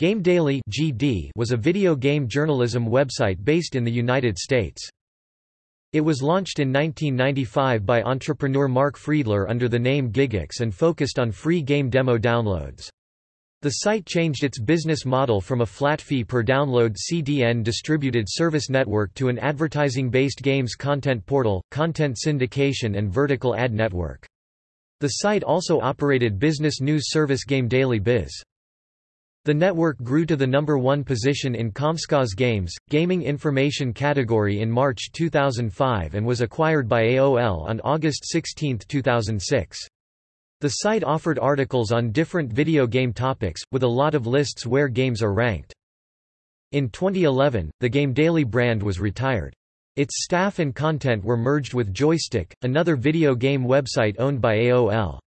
Game Daily (GD) was a video game journalism website based in the United States. It was launched in 1995 by entrepreneur Mark Friedler under the name Gigex and focused on free game demo downloads. The site changed its business model from a flat fee per download CDN distributed service network to an advertising-based games content portal, content syndication and vertical ad network. The site also operated business news service Game Daily Biz. The network grew to the number one position in Comscore's Games, Gaming Information category in March 2005 and was acquired by AOL on August 16, 2006. The site offered articles on different video game topics, with a lot of lists where games are ranked. In 2011, the Game Daily brand was retired. Its staff and content were merged with Joystiq, another video game website owned by AOL.